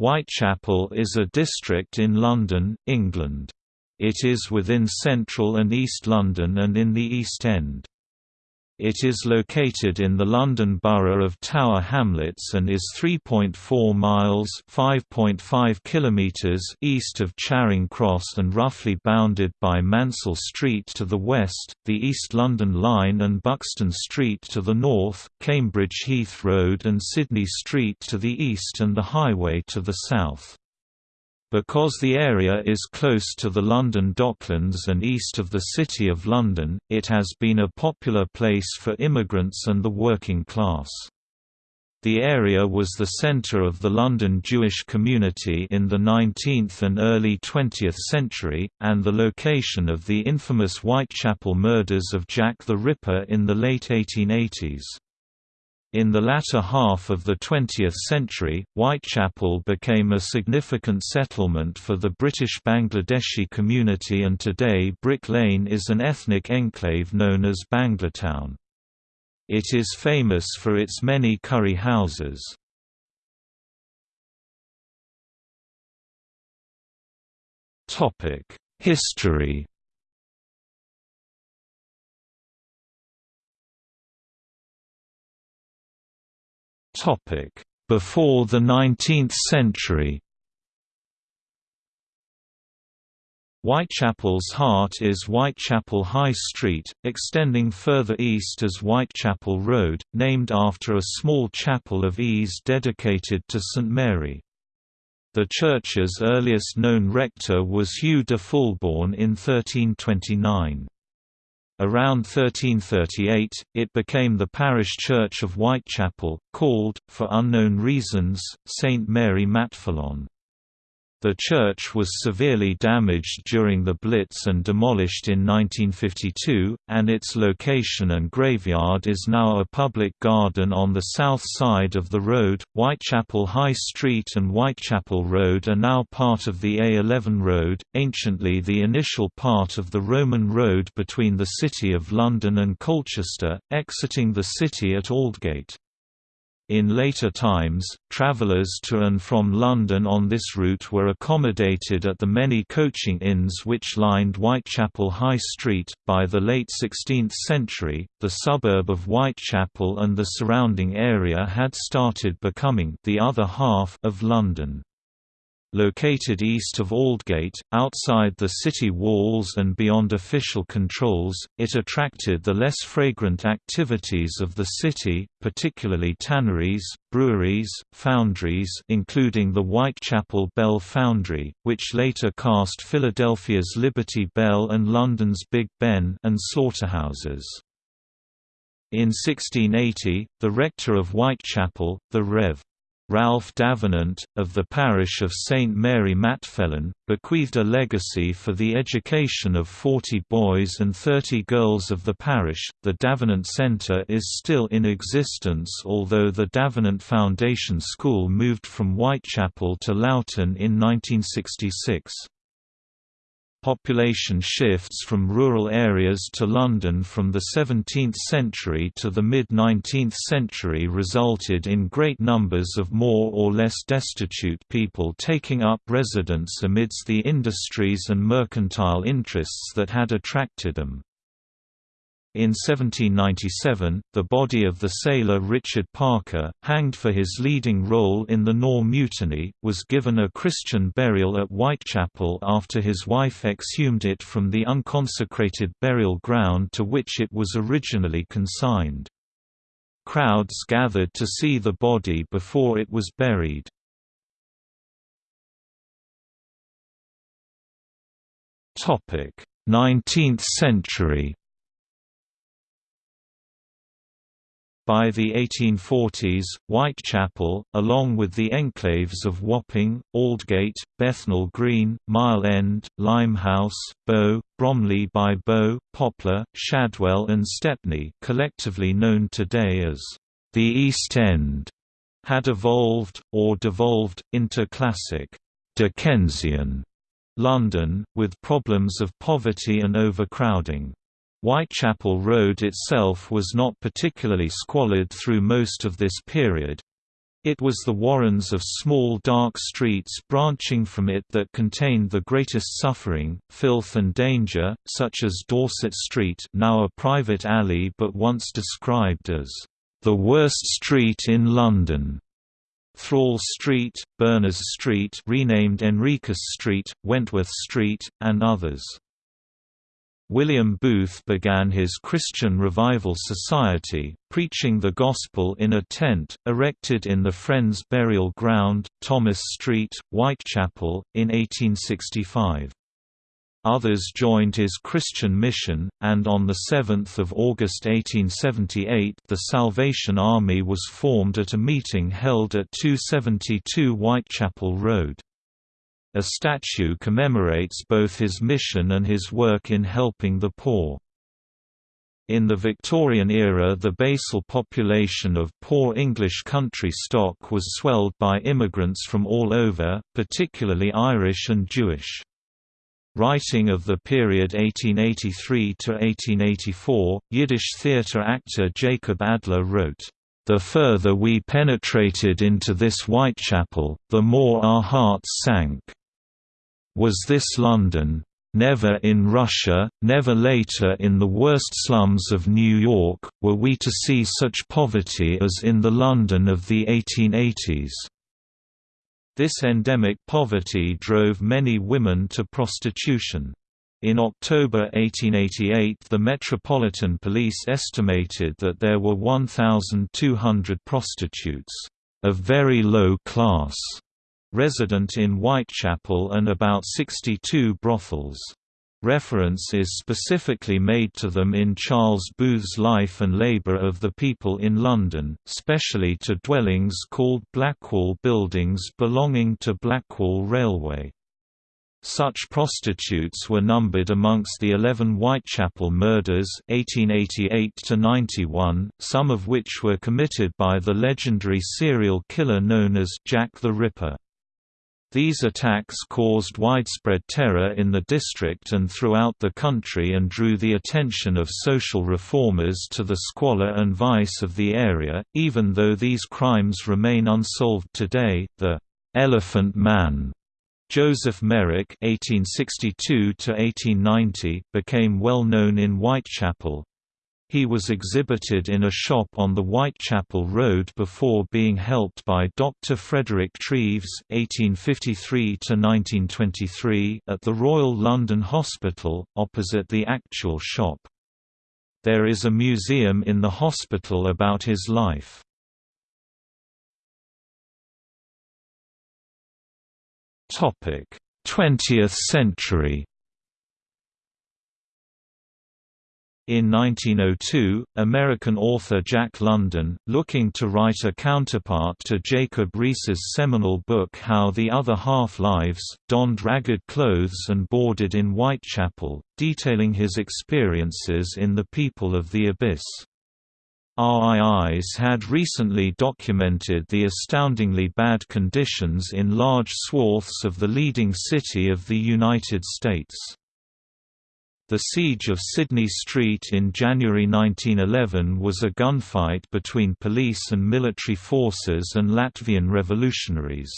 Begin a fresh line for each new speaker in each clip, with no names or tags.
Whitechapel is a district in London, England. It is within central and east London and in the East End. It is located in the London Borough of Tower Hamlets and is 3.4 miles (5.5 kilometers) east of Charing Cross and roughly bounded by Mansell Street to the west, the East London Line and Buxton Street to the north, Cambridge Heath Road and Sydney Street to the east and the highway to the south. Because the area is close to the London Docklands and east of the City of London, it has been a popular place for immigrants and the working class. The area was the centre of the London Jewish community in the 19th and early 20th century, and the location of the infamous Whitechapel murders of Jack the Ripper in the late 1880s. In the latter half of the 20th century, Whitechapel became a significant settlement for the British Bangladeshi community and today Brick Lane is an ethnic enclave known as Banglatown. It is famous for its many curry houses. History Before the 19th century Whitechapel's heart is Whitechapel High Street, extending further east as Whitechapel Road, named after a small chapel of ease dedicated to St Mary. The church's earliest known rector was Hugh de Fulbourn in 1329. Around 1338, it became the parish church of Whitechapel, called, for unknown reasons, St Mary Matfelon. The church was severely damaged during the Blitz and demolished in 1952, and its location and graveyard is now a public garden on the south side of the road. Whitechapel High Street and Whitechapel Road are now part of the A11 Road, anciently the initial part of the Roman road between the City of London and Colchester, exiting the city at Aldgate. In later times, travellers to and from London on this route were accommodated at the many coaching inns which lined Whitechapel High Street. By the late 16th century, the suburb of Whitechapel and the surrounding area had started becoming the other half of London. Located east of Aldgate, outside the city walls and beyond official controls, it attracted the less fragrant activities of the city, particularly tanneries, breweries, foundries including the Whitechapel Bell Foundry, which later cast Philadelphia's Liberty Bell and London's Big Ben and slaughterhouses. In 1680, the rector of Whitechapel, the Rev. Ralph Davenant, of the parish of St Mary Matfelon, bequeathed a legacy for the education of 40 boys and 30 girls of the parish. The Davenant Centre is still in existence, although the Davenant Foundation School moved from Whitechapel to Loughton in 1966. Population shifts from rural areas to London from the 17th century to the mid-19th century resulted in great numbers of more or less destitute people taking up residence amidst the industries and mercantile interests that had attracted them. In 1797, the body of the sailor Richard Parker, hanged for his leading role in the Nore Mutiny, was given a Christian burial at Whitechapel after his wife exhumed it from the unconsecrated burial ground to which it was originally consigned. Crowds gathered to see the body before it was buried. Topic: 19th century. By the 1840s, Whitechapel, along with the enclaves of Wapping, Aldgate, Bethnal Green, Mile End, Limehouse, Bow, Bromley by Bow, Poplar, Shadwell and Stepney collectively known today as the East End, had evolved, or devolved, into classic Dickensian London, with problems of poverty and overcrowding. Whitechapel Road itself was not particularly squalid through most of this period. It was the warrens of small dark streets branching from it that contained the greatest suffering, filth and danger, such as Dorset Street now a private alley but once described as, "...the worst street in London." Thrawl Street, Berners Street renamed Henriques Street, Wentworth Street, and others. William Booth began his Christian Revival Society, preaching the gospel in a tent, erected in the Friends Burial Ground, Thomas Street, Whitechapel, in 1865. Others joined his Christian mission, and on 7 August 1878 the Salvation Army was formed at a meeting held at 272 Whitechapel Road. A statue commemorates both his mission and his work in helping the poor. In the Victorian era the basal population of poor English country stock was swelled by immigrants from all over, particularly Irish and Jewish. Writing of the period 1883 to 1884, Yiddish theatre actor Jacob Adler wrote, "The further we penetrated into this Whitechapel, the more our hearts sank." Was this London? Never in Russia, never later in the worst slums of New York, were we to see such poverty as in the London of the 1880s. This endemic poverty drove many women to prostitution. In October 1888 the Metropolitan Police estimated that there were 1,200 prostitutes, of very low class, resident in Whitechapel and about 62 brothels. Reference is specifically made to them in Charles Booth's Life and Labour of the People in London, specially to dwellings called Blackwall buildings belonging to Blackwall Railway. Such prostitutes were numbered amongst the 11 Whitechapel murders 1888 some of which were committed by the legendary serial killer known as Jack the Ripper. These attacks caused widespread terror in the district and throughout the country and drew the attention of social reformers to the squalor and vice of the area. Even though these crimes remain unsolved today, the Elephant Man Joseph Merrick (1862–1890) became well known in Whitechapel, he was exhibited in a shop on the Whitechapel Road before being helped by Dr. Frederick Treves (1853–1923) at the Royal London Hospital, opposite the actual shop. There is a museum in the hospital about his life. Topic: 20th century. In 1902, American author Jack London, looking to write a counterpart to Jacob Riis's seminal book How the Other Half Lives, donned ragged clothes and boarded in Whitechapel, detailing his experiences in The People of the Abyss. Riis had recently documented the astoundingly bad conditions in large swaths of the leading city of the United States. The siege of Sydney Street in January 1911 was a gunfight between police and military forces and Latvian revolutionaries.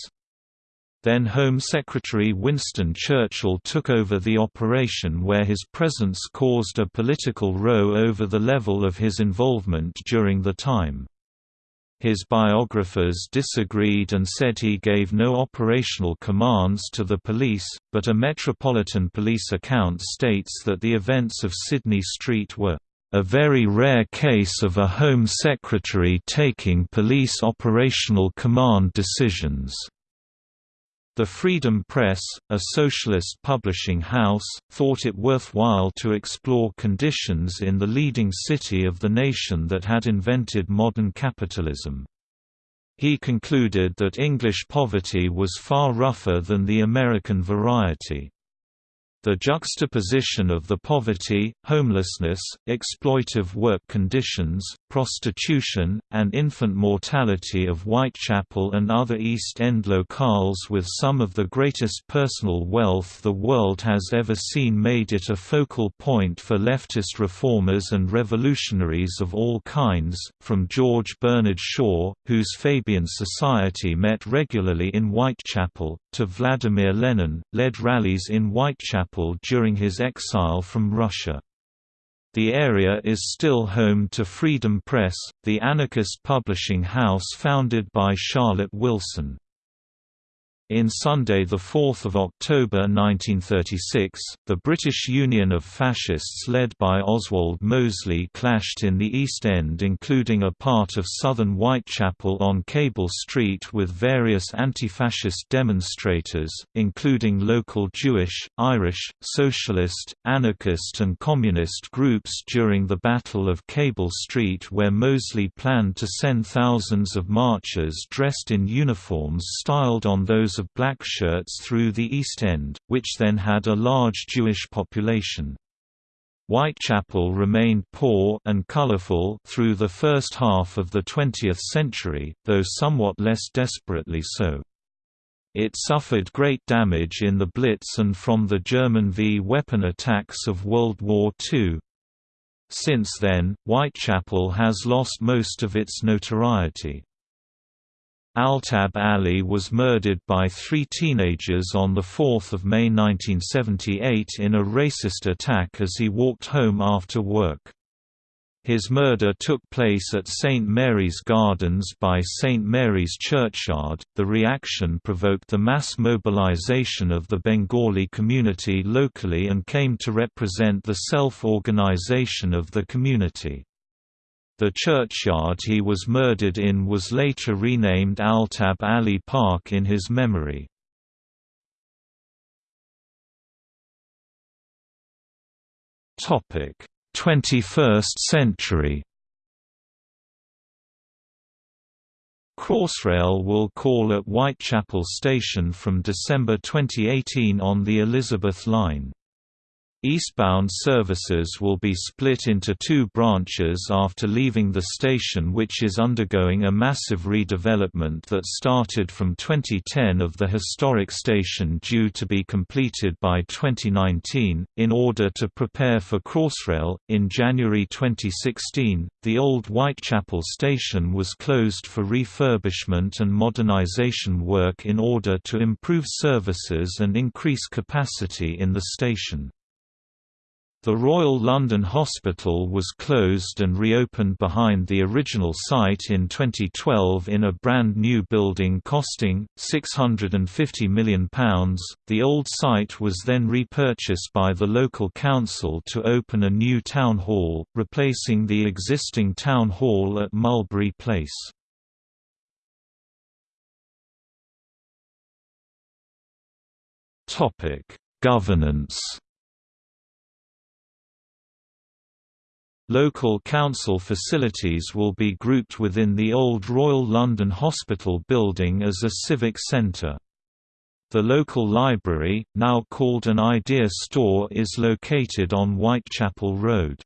Then Home Secretary Winston Churchill took over the operation where his presence caused a political row over the level of his involvement during the time. His biographers disagreed and said he gave no operational commands to the police, but a Metropolitan Police account states that the events of Sydney Street were a very rare case of a Home Secretary taking police operational command decisions. The Freedom Press, a socialist publishing house, thought it worthwhile to explore conditions in the leading city of the nation that had invented modern capitalism. He concluded that English poverty was far rougher than the American variety. The juxtaposition of the poverty, homelessness, exploitive work conditions, prostitution, and infant mortality of Whitechapel and other East End locales with some of the greatest personal wealth the world has ever seen made it a focal point for leftist reformers and revolutionaries of all kinds, from George Bernard Shaw, whose Fabian Society met regularly in Whitechapel, to Vladimir Lenin, led rallies in Whitechapel during his exile from Russia. The area is still home to Freedom Press, the anarchist publishing house founded by Charlotte Wilson. In Sunday 4 October 1936, the British Union of Fascists led by Oswald Mosley clashed in the East End including a part of southern Whitechapel on Cable Street with various anti-fascist demonstrators, including local Jewish, Irish, socialist, anarchist and communist groups during the Battle of Cable Street where Mosley planned to send thousands of marchers dressed in uniforms styled on those of black shirts through the East End, which then had a large Jewish population. Whitechapel remained poor and colorful through the first half of the 20th century, though somewhat less desperately so. It suffered great damage in the Blitz and from the German V-weapon attacks of World War II. Since then, Whitechapel has lost most of its notoriety. Altab Ali was murdered by three teenagers on 4 May 1978 in a racist attack as he walked home after work. His murder took place at St. Mary's Gardens by St. Mary's Churchyard. The reaction provoked the mass mobilization of the Bengali community locally and came to represent the self organization of the community. The churchyard he was murdered in was later renamed Altab Ali Park in his memory. Topic: 21st century. Crossrail will call at Whitechapel Station from December 2018 on the Elizabeth Line. Eastbound services will be split into two branches after leaving the station which is undergoing a massive redevelopment that started from 2010 of the historic station due to be completed by 2019. In order to prepare for Crossrail, in January 2016, the old Whitechapel station was closed for refurbishment and modernization work in order to improve services and increase capacity in the station. The Royal London Hospital was closed and reopened behind the original site in 2012 in a brand new building costing £650 million. The old site was then repurchased by the local council to open a new town hall, replacing the existing town hall at Mulberry Place. Governance Local council facilities will be grouped within the old Royal London Hospital building as a civic centre. The local library, now called an Idea Store is located on Whitechapel Road.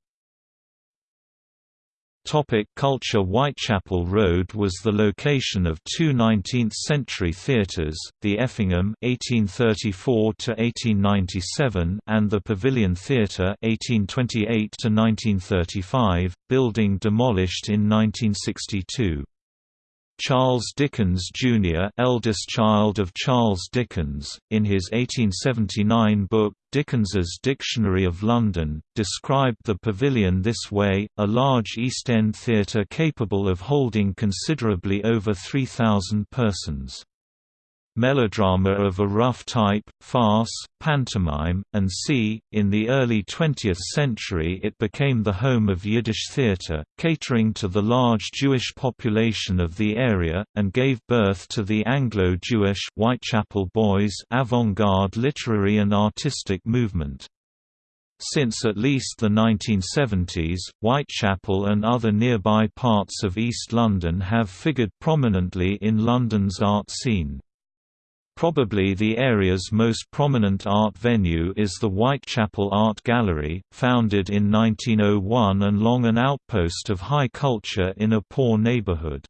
Topic culture Whitechapel Road was the location of two 19th-century theatres, the Effingham (1834–1897) and the Pavilion Theatre (1828–1935), building demolished in 1962. Charles Dickens Jr. eldest child of Charles Dickens, in his 1879 book, Dickens's Dictionary of London, described the pavilion this way, a large East End theatre capable of holding considerably over 3,000 persons melodrama of a rough type, farce, pantomime, and c. In the early 20th century it became the home of Yiddish theatre, catering to the large Jewish population of the area, and gave birth to the Anglo-Jewish Whitechapel Boys avant-garde literary and artistic movement. Since at least the 1970s, Whitechapel and other nearby parts of East London have figured prominently in London's art scene. Probably the area's most prominent art venue is the Whitechapel Art Gallery, founded in 1901 and long an outpost of high culture in a poor neighborhood.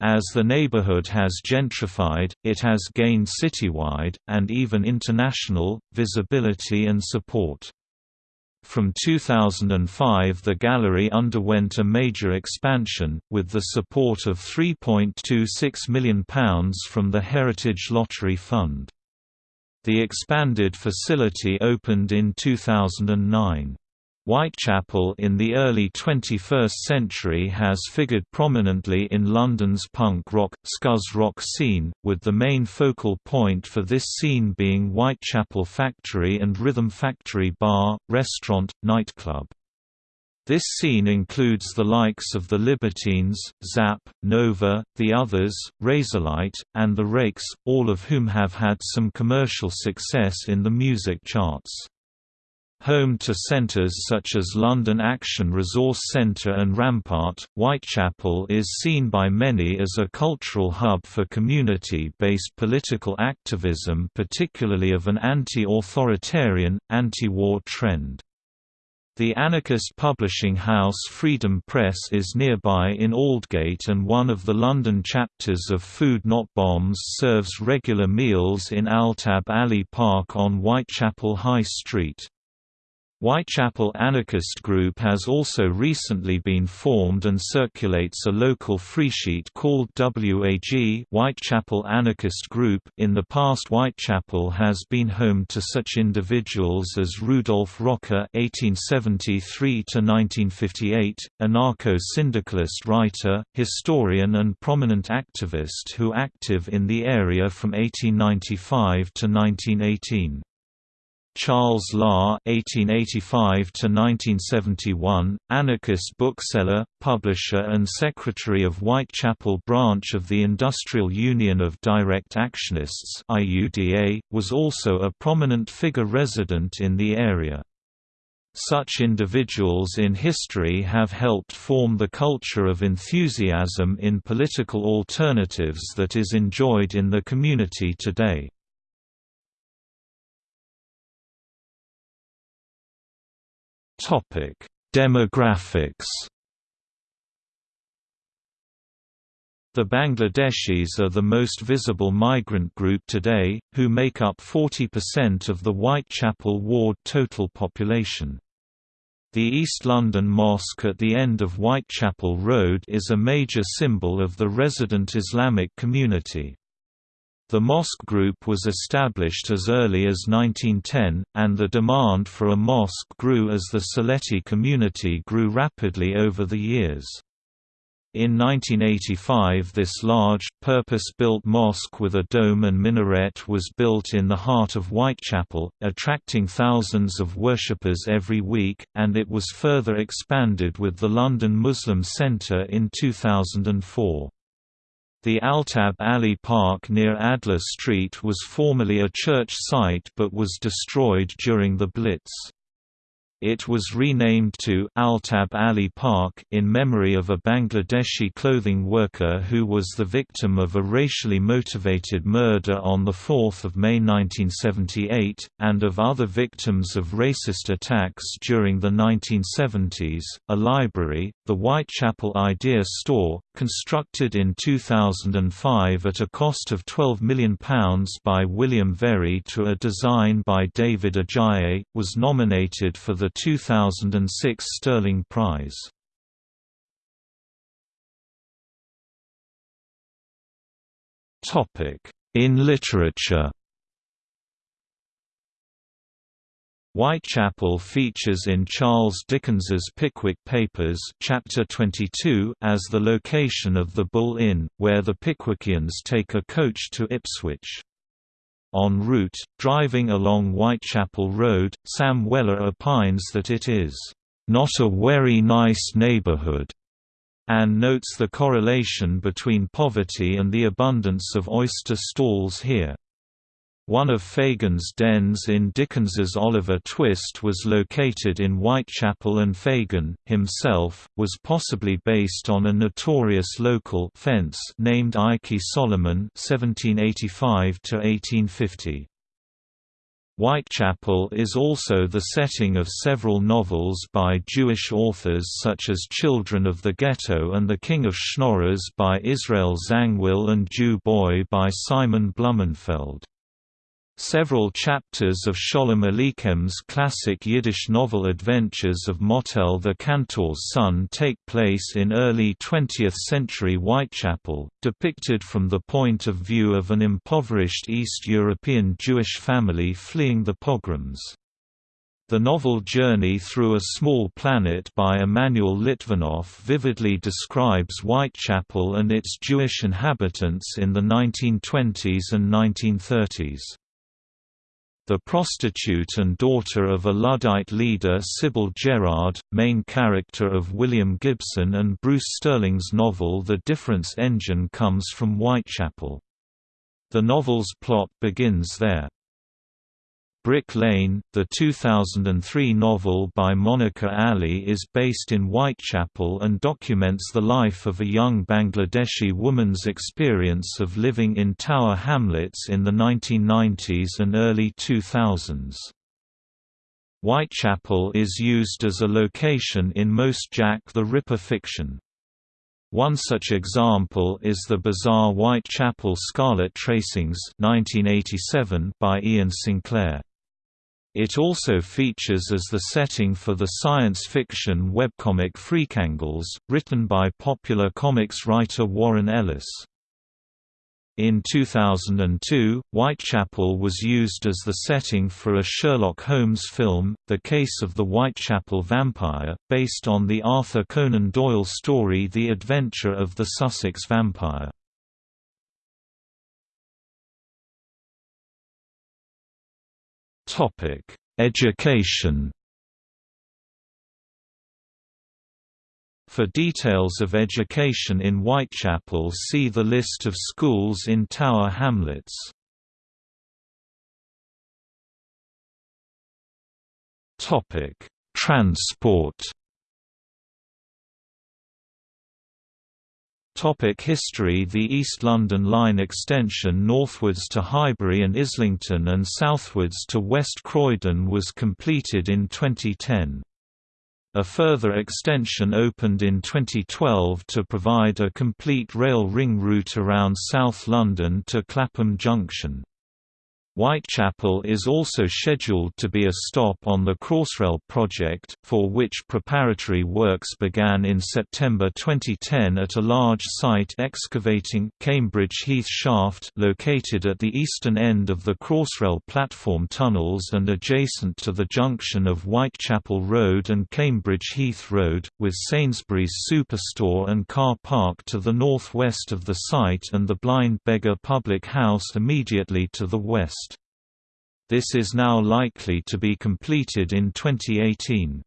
As the neighborhood has gentrified, it has gained citywide, and even international, visibility and support. From 2005 the gallery underwent a major expansion, with the support of £3.26 million from the Heritage Lottery Fund. The expanded facility opened in 2009. Whitechapel in the early 21st century has figured prominently in London's punk rock, scuzz rock scene, with the main focal point for this scene being Whitechapel Factory and Rhythm Factory bar, restaurant, nightclub. This scene includes the likes of the Libertines, Zapp, Nova, The Others, Razorlight, and The Rakes, all of whom have had some commercial success in the music charts. Home to centres such as London Action Resource Centre and Rampart, Whitechapel is seen by many as a cultural hub for community-based political activism particularly of an anti-authoritarian, anti-war trend. The anarchist publishing house Freedom Press is nearby in Aldgate and one of the London chapters of Food Not Bombs serves regular meals in Altab Ali Park on Whitechapel High Street. Whitechapel Anarchist Group has also recently been formed and circulates a local freesheet called WAG Whitechapel Anarchist Group. In the past Whitechapel has been home to such individuals as Rudolf Rocker (1873–1958), anarcho-syndicalist writer, historian, and prominent activist who active in the area from 1895 to 1918. Charles Lahr (1885–1971), anarchist bookseller, publisher, and secretary of Whitechapel branch of the Industrial Union of Direct Actionists (IUDA), was also a prominent figure resident in the area. Such individuals in history have helped form the culture of enthusiasm in political alternatives that is enjoyed in the community today.
Topic: Demographics.
The Bangladeshis are the most visible migrant group today, who make up 40% of the Whitechapel ward total population. The East London Mosque at the end of Whitechapel Road is a major symbol of the resident Islamic community. The mosque group was established as early as 1910, and the demand for a mosque grew as the Sylheti community grew rapidly over the years. In 1985 this large, purpose-built mosque with a dome and minaret was built in the heart of Whitechapel, attracting thousands of worshippers every week, and it was further expanded with the London Muslim Centre in 2004. The Altab Ali Park near Adler Street was formerly a church site but was destroyed during the Blitz. It was renamed to Altab Ali Park in memory of a Bangladeshi clothing worker who was the victim of a racially motivated murder on 4 May 1978, and of other victims of racist attacks during the 1970s. A library, the Whitechapel Idea Store, constructed in 2005 at a cost of £12 million by William Very to a design by David Adjaye, was nominated for the 2006 Stirling Prize. In literature Whitechapel features in Charles Dickens's Pickwick Papers chapter 22 as the location of the Bull Inn, where the Pickwickians take a coach to Ipswich. En route, driving along Whitechapel Road, Sam Weller opines that it is, "...not a very nice neighborhood," and notes the correlation between poverty and the abundance of oyster stalls here. One of Fagin's dens in Dickens's Oliver Twist was located in Whitechapel and Fagin, himself, was possibly based on a notorious local fence named Ike Solomon 1785 -1850. Whitechapel is also the setting of several novels by Jewish authors such as Children of the Ghetto and The King of Schnorrers by Israel Zangwill and Jew Boy by Simon Blumenfeld. Several chapters of Sholem Aleichem's classic Yiddish novel Adventures of Motel the Cantor's Son take place in early 20th-century Whitechapel, depicted from the point of view of an impoverished East European Jewish family fleeing the pogroms. The novel Journey Through a Small Planet by Emanuel Litvinoff vividly describes Whitechapel and its Jewish inhabitants in the 1920s and 1930s. The prostitute and daughter of a Luddite leader Sybil Gerard, main character of William Gibson and Bruce Sterling's novel The Difference Engine comes from Whitechapel. The novel's plot begins there. Brick Lane, the 2003 novel by Monica Ali is based in Whitechapel and documents the life of a young Bangladeshi woman's experience of living in Tower Hamlets in the 1990s and early 2000s. Whitechapel is used as a location in most Jack the Ripper fiction. One such example is the bizarre Whitechapel Scarlet Tracings 1987 by Iain Sinclair. It also features as the setting for the science fiction webcomic Freakangels, written by popular comics writer Warren Ellis. In 2002, Whitechapel was used as the setting for a Sherlock Holmes film, The Case of the Whitechapel Vampire, based on the Arthur Conan Doyle story The Adventure of the Sussex Vampire.
Topic: Education.
For details of education in Whitechapel see the list of schools in Tower Hamlets.
Topic: Transport.
Topic history The East London Line extension northwards to Highbury and Islington and southwards to West Croydon was completed in 2010. A further extension opened in 2012 to provide a complete rail ring route around South London to Clapham Junction. Whitechapel is also scheduled to be a stop on the Crossrail project, for which preparatory works began in September 2010 at a large site excavating Cambridge Heath Shaft located at the eastern end of the Crossrail platform tunnels and adjacent to the junction of Whitechapel Road and Cambridge Heath Road, with Sainsbury's superstore and car park to the northwest of the site and the Blind Beggar Public House immediately to the west. This is now likely to be completed in 2018.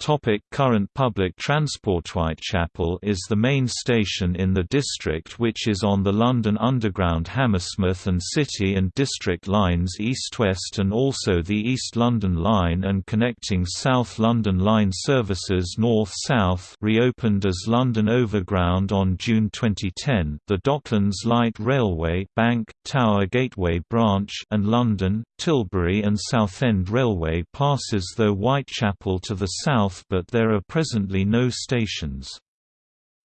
Topic current public transport. Whitechapel is the main station in the district which is on the London Underground Hammersmith and City and District lines east-west and also the East London Line and connecting South London Line services north-south reopened as London Overground on June 2010 the Docklands Light Railway Bank, Tower Gateway Branch and London, Tilbury and Southend Railway passes though Whitechapel to the south but there are presently no stations.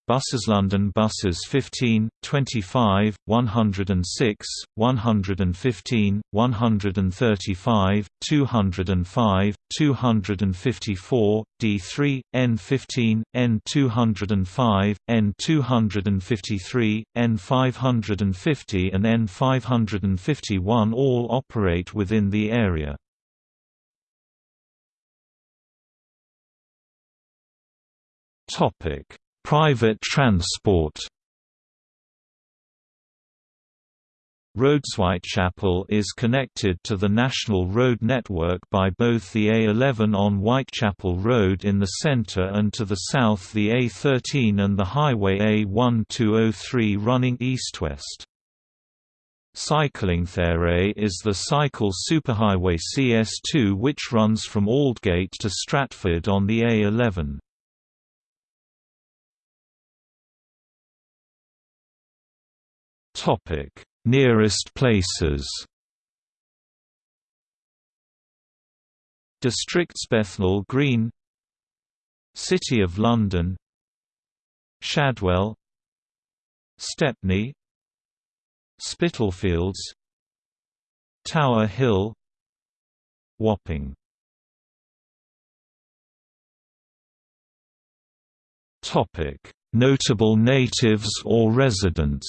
Buses London buses 15, 25, 106, 115, 135, 205, 254, D3, N15, N205, N253, N550 and N551 all operate within the area.
Topic: Private transport.
Roads Whitechapel is connected to the National Road network by both the A11 on Whitechapel Road in the centre and to the south the A13 and the Highway A1203 running east-west. Cycling Cyclingthere is the cycle superhighway CS2 which runs from Aldgate to Stratford on the A11. Nearest places Districts Bethnal Green City of London Shadwell Stepney Spitalfields Tower Hill Wapping Notable natives or residents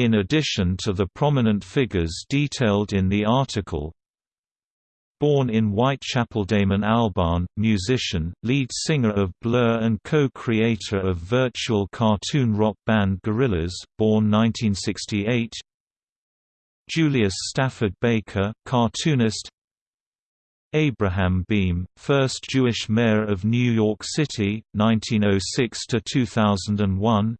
In addition to the prominent figures detailed in the article, Born in Whitechapel Damon Albarn, musician, lead singer of Blur and co-creator of virtual cartoon rock band Gorillaz, born 1968 Julius Stafford Baker, cartoonist. Abraham Beame, first Jewish mayor of New York City, 1906–2001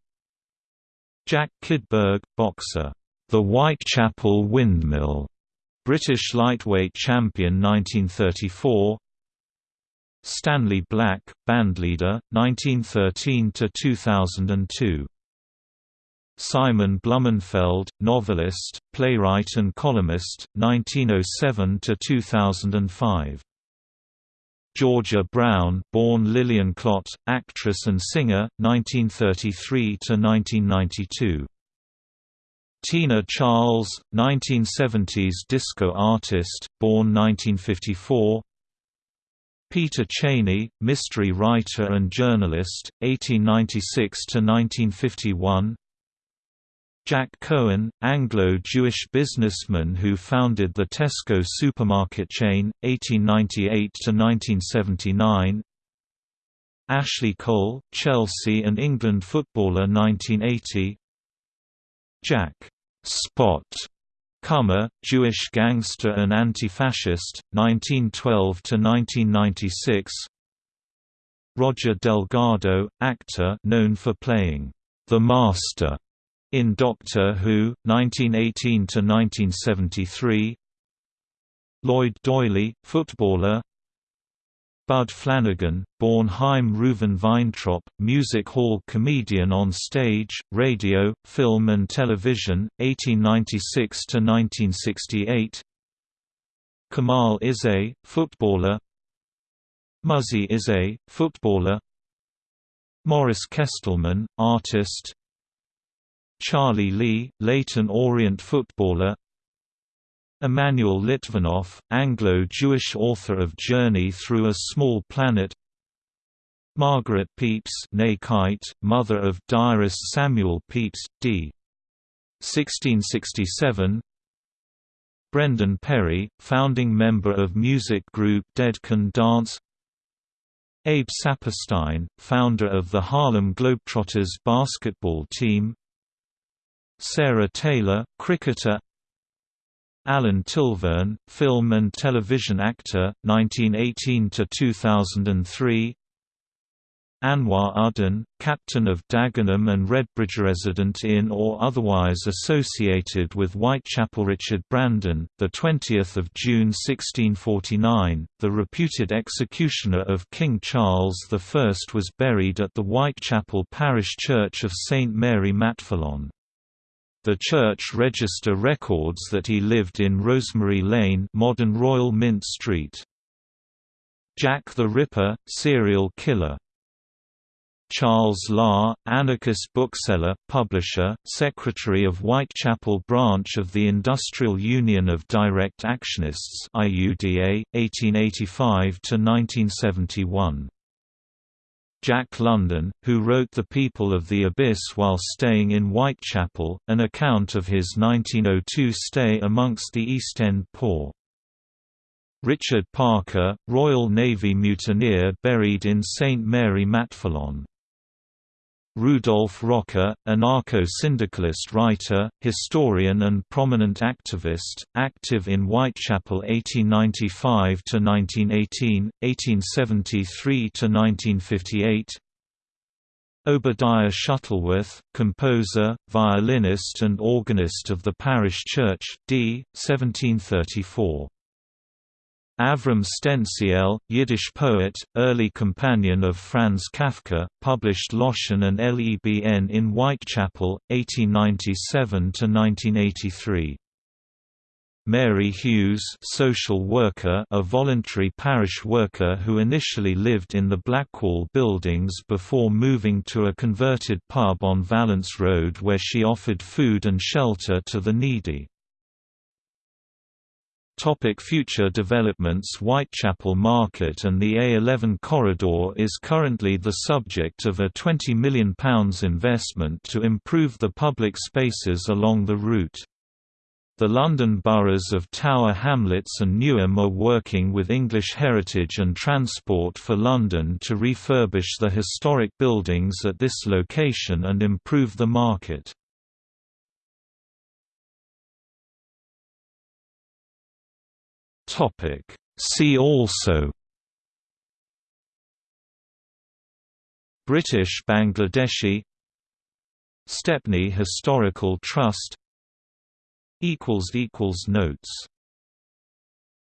Jack Kid Berg, boxer, The Whitechapel Windmill. British lightweight champion 1934 Stanley Black, bandleader, 1913 to 2002. Simon Blumenfeld, novelist, playwright and columnist, 1907–2005 Georgia Brown born Lillian Klott, actress and singer, 1933 to 1992. Tina Charles, 1970s disco artist, born 1954 Peter Cheyney, mystery writer and journalist, 1896–1951 Jack Cohen, Anglo-Jewish businessman who founded the Tesco supermarket chain, 1898–1979 Ashley Cole, Chelsea and England footballer 1980 Jack Spot Comer, Jewish gangster and anti-fascist, 1912–1996 Roger Delgado, actor known for playing the Master in Doctor Who, 1918–1973 Lloyd Doyley, footballer. Bud Flanagan, born Chaim Reuven Weintraub, music hall comedian on stage, radio, film and television, 1896–1968 Kemal Izzet, footballer. Muzzy Izzet, footballer. Morris Kestelman, artist Charlie Lee, Leyton Orient footballer. Emanuel Litvinoff, Anglo-Jewish author of Journey Through a Small Planet. Margaret Pepys mother of diarist Samuel Pepys, d. 1667 Brendan Perry, founding member of music group Dead Can Dance. Abe Saperstein, founder of the Harlem Globetrotters basketball team Sarah Taylor, cricketer Alan Tilvern, film and television actor, 1918–2003 Anwar Uddin, captain of Dagenham and Redbridge resident in or otherwise associated with Whitechapel Richard Brandon, the 20th of June 1649, the reputed executioner of King Charles I was buried at the Whitechapel parish church of St Mary Matfelon. The church register records that he lived in Rosemary Lane modern Royal Mint Street. Jack the Ripper, serial killer Charles Lahr, anarchist bookseller, publisher, secretary of Whitechapel branch of the Industrial Union of Direct Actionists IUDA, 1885–1971 Jack London, who wrote The People of the Abyss while staying in Whitechapel, an account of his 1902 stay amongst the East End poor. Richard Parker, Royal Navy mutineer buried in St Mary Matfelon. Rudolf Rocker, anarcho-syndicalist writer, historian and prominent activist, active in Whitechapel 1895–1918, 1873–1958 Obadiah Shuttleworth, composer, violinist and organist of the parish church, d. 1734. Avram Stencl, Yiddish poet, early companion of Franz Kafka, published Loschen and Lebn in Whitechapel, 1897–1983. Mary Hughes social worker a voluntary parish worker who initially lived in the Blackwall buildings before moving to a converted pub on Valence Road where she offered food and shelter to the needy. Topic future developments Whitechapel Market and the A11 corridor is currently the subject of a £20 million investment to improve the public spaces along the route. The London boroughs of Tower Hamlets and Newham are working with English Heritage and Transport for London to refurbish the historic buildings at this location and improve the market. See also British Bangladeshi Stepney Historical Trust equals equals Notes